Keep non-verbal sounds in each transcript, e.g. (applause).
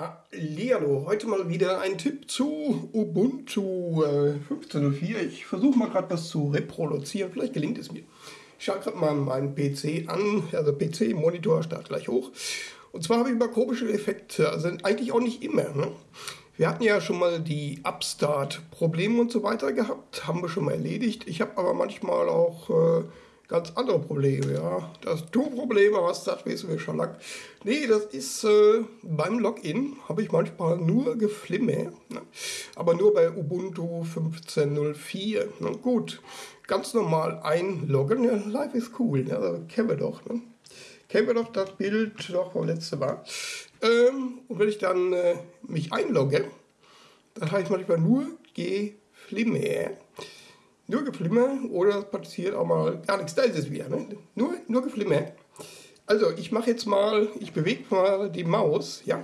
Hallihallo, heute mal wieder ein Tipp zu Ubuntu äh, 15.04. Ich versuche mal gerade was zu reproduzieren, vielleicht gelingt es mir. Ich schaue gerade mal meinen PC an, also PC-Monitor startet gleich hoch. Und zwar habe ich immer komische Effekte, also eigentlich auch nicht immer. Ne? Wir hatten ja schon mal die Upstart-Probleme und so weiter gehabt, haben wir schon mal erledigt. Ich habe aber manchmal auch... Äh, ganz andere Probleme, ja. Das Tu-Probleme, was das wissen wir schon lang. Nee, das ist äh, beim Login habe ich manchmal nur Geflimme, ne? aber nur bei Ubuntu 15.04. Ne? Gut, ganz normal einloggen, ja, live ist cool, ne? also, kennen wir doch. Ne? Kennen wir doch das Bild doch vom letzten Mal. Ähm, und wenn ich dann äh, mich einlogge, dann habe ich manchmal nur Geflimme. Nur Geflimmer oder passiert auch mal gar nichts. Da ist es wieder. Ne? Nur, nur Geflimmer. Also ich mache jetzt mal, ich bewege mal die Maus. Ja,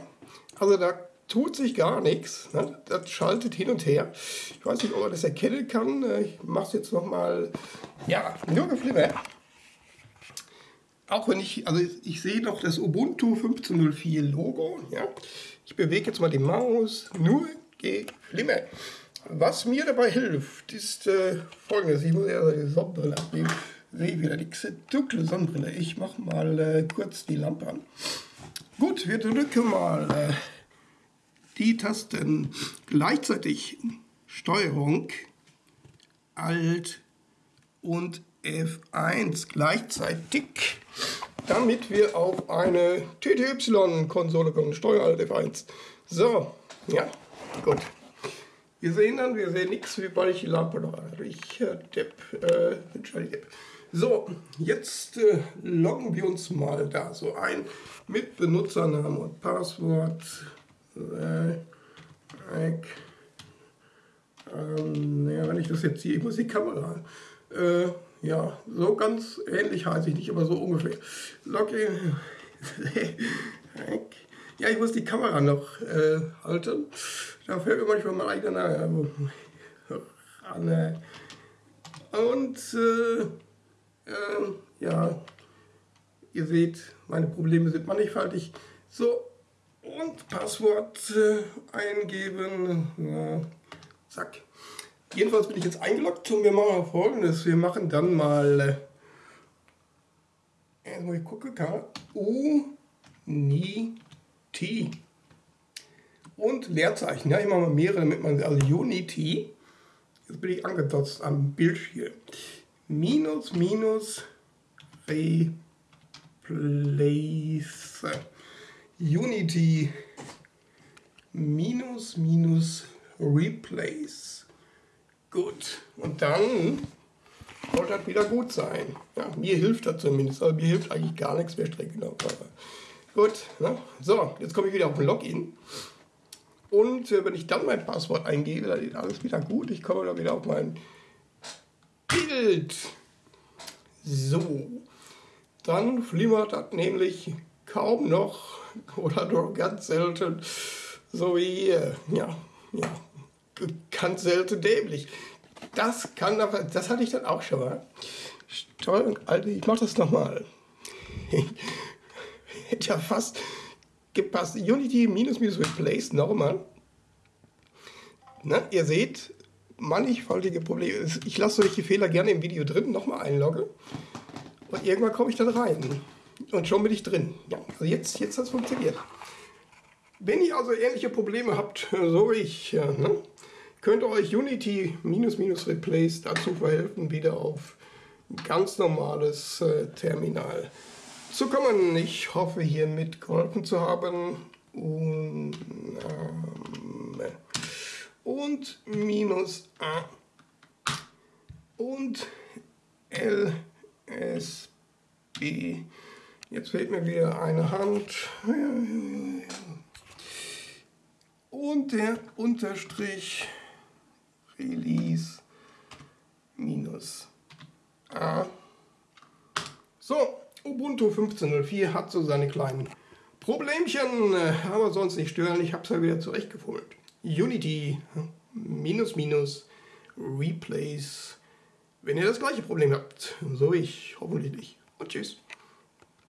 also da tut sich gar nichts. Ne? Das schaltet hin und her. Ich weiß nicht, ob man das erkennen kann. Ich mache es jetzt nochmal. Ja, nur Geflimmer. Auch wenn ich, also ich sehe noch das Ubuntu 15.04 Logo. Ja, ich bewege jetzt mal die Maus. Nur Geflimmer. Was mir dabei hilft, ist äh, folgendes. Ich muss ja die Sonnenbrille abnehmen. Sehe wieder die dunkle Sonnenbrille. Ich mache mal äh, kurz die Lampe an. Gut, wir drücken mal äh, die Tasten gleichzeitig. Steuerung, Alt und F1 gleichzeitig, damit wir auf eine TTY-Konsole kommen. Steuer Alt F1. So, ja, gut. Wir sehen dann, wir sehen nichts, wie Lampe noch äh, Depp, äh, Depp. So, jetzt äh, loggen wir uns mal da so ein mit Benutzernamen und Passwort. Äh, ähm, ja, wenn ich das jetzt hier, ich muss die Kamera. Äh, ja, so ganz ähnlich heiße ich nicht, aber so ungefähr. Login. (laughs) Ja, ich muss die Kamera noch äh, halten. Da fällt mir manchmal mein eigener Name. Und äh, äh, ja, ihr seht, meine Probleme sind mannigfaltig. So, und Passwort äh, eingeben. Ja, zack. Jedenfalls bin ich jetzt eingeloggt und wir machen folgendes. Wir machen dann mal. Äh, ich gucke, kann. U, nie T und Leerzeichen. Ja, mache mal mehrere, damit man, also Unity, jetzt bin ich angedotzt am Bildschirm, minus, minus, replace, Unity, minus, minus, replace. Gut, und dann sollte das wieder gut sein. Ja, mir hilft das zumindest, aber mir hilft eigentlich gar nichts mehr strecken. Gut, ne? so, jetzt komme ich wieder auf den Login. Und äh, wenn ich dann mein Passwort eingebe, dann ist alles wieder gut. Ich komme dann wieder auf mein Bild. So, dann flimmert das nämlich kaum noch oder nur ganz selten, so wie hier. Ja, ja, ganz selten dämlich. Das kann aber, das hatte ich dann auch schon mal. Steuerung, Alter, ich mach das nochmal. (laughs) hätte ja fast gepasst. Unity minus minus replace nochmal. Ne, ihr seht, mannigfaltige Probleme. Ich lasse solche Fehler gerne im Video drin, nochmal einlogge. Und irgendwann komme ich dann rein. Und schon bin ich drin. Ja, also jetzt, jetzt hat es funktioniert. Wenn ihr also ähnliche Probleme habt, so wie ich, ne, könnt ihr euch Unity minus minus replace dazu verhelfen, wieder auf ganz normales äh, Terminal zu kommen. Ich hoffe, hiermit geholfen zu haben. Und, ähm, und minus A und LSB. Jetzt fehlt mir wieder eine Hand. Und der Unterstrich Release minus A. So, Ubuntu 15.04 hat so seine kleinen Problemchen, äh, aber sonst nicht stören. Ich habe es ja wieder zurechtgefummelt. Unity minus minus Replace. Wenn ihr das gleiche Problem habt, so ich hoffentlich nicht. Und tschüss.